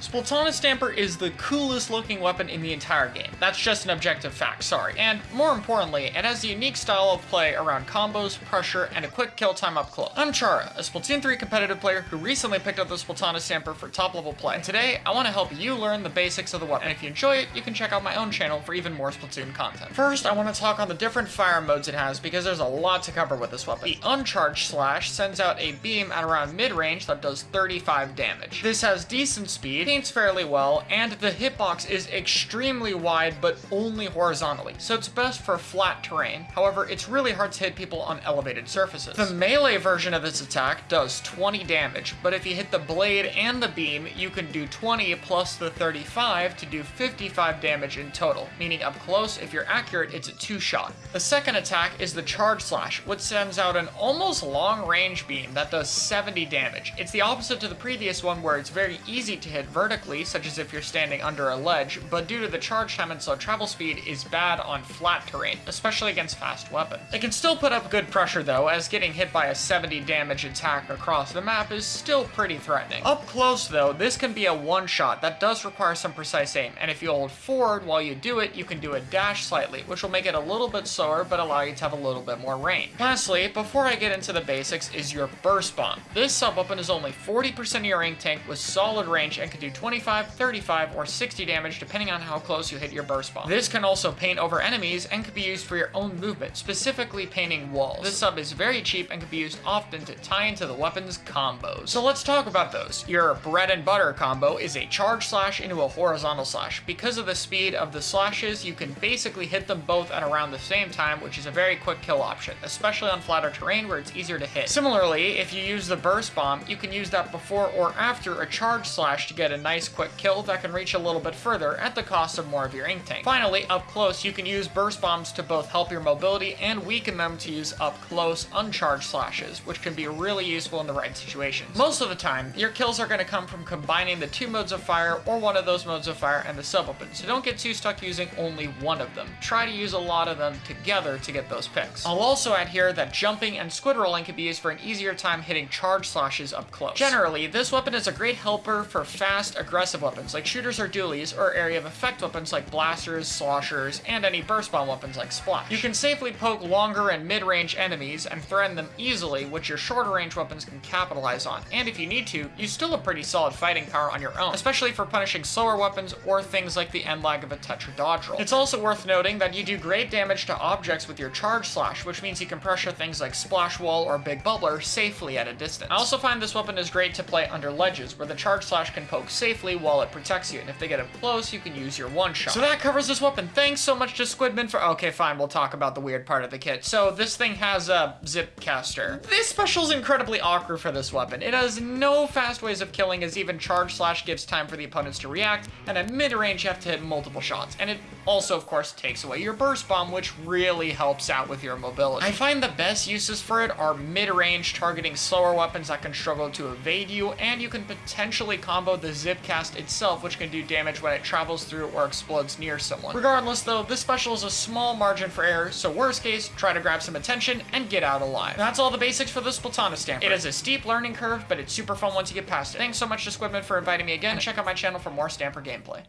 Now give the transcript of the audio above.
Splatana Stamper is the coolest looking weapon in the entire game. That's just an objective fact, sorry. And more importantly, it has a unique style of play around combos, pressure, and a quick kill time up close. I'm Chara, a Splatoon 3 competitive player who recently picked up the Splatana Stamper for top level play. And today, I want to help you learn the basics of the weapon. And if you enjoy it, you can check out my own channel for even more Splatoon content. First, I want to talk on the different fire modes it has because there's a lot to cover with this weapon. The Uncharged Slash sends out a beam at around mid-range that does 35 damage. This has decent speed, paints fairly well, and the hitbox is extremely wide but only horizontally, so it's best for flat terrain. However, it's really hard to hit people on elevated surfaces. The melee version of this attack does 20 damage, but if you hit the blade and the beam, you can do 20 plus the 35 to do 55 damage in total, meaning up close, if you're accurate, it's a two-shot. The second attack is the Charge Slash, which sends out an almost long-range beam that does 70 damage. It's the opposite to the previous one where it's very easy to hit vertically such as if you're standing under a ledge, but due to the charge time and slow travel speed is bad on flat terrain, especially against fast weapons. It can still put up good pressure though, as getting hit by a 70 damage attack across the map is still pretty threatening. Up close though, this can be a one-shot that does require some precise aim, and if you hold forward while you do it, you can do a dash slightly, which will make it a little bit slower but allow you to have a little bit more range. Lastly, before I get into the basics, is your Burst Bomb. This sub-weapon is only 40% of your ink tank with solid range and can do 25 25, 35, or 60 damage depending on how close you hit your burst bomb. This can also paint over enemies and can be used for your own movement, specifically painting walls. This sub is very cheap and can be used often to tie into the weapon's combos. So let's talk about those. Your bread and butter combo is a charge slash into a horizontal slash. Because of the speed of the slashes, you can basically hit them both at around the same time, which is a very quick kill option, especially on flatter terrain where it's easier to hit. Similarly, if you use the burst bomb, you can use that before or after a charge slash to get a nice quick kill that can reach a little bit further at the cost of more of your ink tank. Finally, up close, you can use burst bombs to both help your mobility and weaken them to use up close uncharged slashes, which can be really useful in the right situations. Most of the time, your kills are going to come from combining the two modes of fire or one of those modes of fire and the sub-weapon, so don't get too stuck using only one of them. Try to use a lot of them together to get those picks. I'll also add here that jumping and squid rolling can be used for an easier time hitting charge slashes up close. Generally, this weapon is a great helper for fast, aggressive aggressive weapons like shooters or dualies, or area of effect weapons like blasters, sloshers, and any burst bomb weapons like splash. You can safely poke longer and mid-range enemies and threaten them easily, which your shorter range weapons can capitalize on. And if you need to, you still have pretty solid fighting power on your own, especially for punishing slower weapons or things like the end lag of a Tetra dodge. It's also worth noting that you do great damage to objects with your charge slash, which means you can pressure things like splash wall or big bubbler safely at a distance. I also find this weapon is great to play under ledges, where the charge slash can poke safely while it protects you, and if they get up close, you can use your one-shot. So that covers this weapon. Thanks so much to Squidman for- okay, fine, we'll talk about the weird part of the kit. So this thing has a zip caster. This special is incredibly awkward for this weapon. It has no fast ways of killing as even charge slash gives time for the opponents to react, and at mid-range you have to hit multiple shots. And it also, of course, takes away your burst bomb, which really helps out with your mobility. I find the best uses for it are mid-range targeting slower weapons that can struggle to evade you, and you can potentially combo the zip cast itself, which can do damage when it travels through or explodes near someone. Regardless though, this special is a small margin for error, so worst case, try to grab some attention and get out alive. That's all the basics for the Splatana Stamper. It is a steep learning curve, but it's super fun once you get past it. Thanks so much to Squidman for inviting me again, and check out my channel for more Stamper gameplay.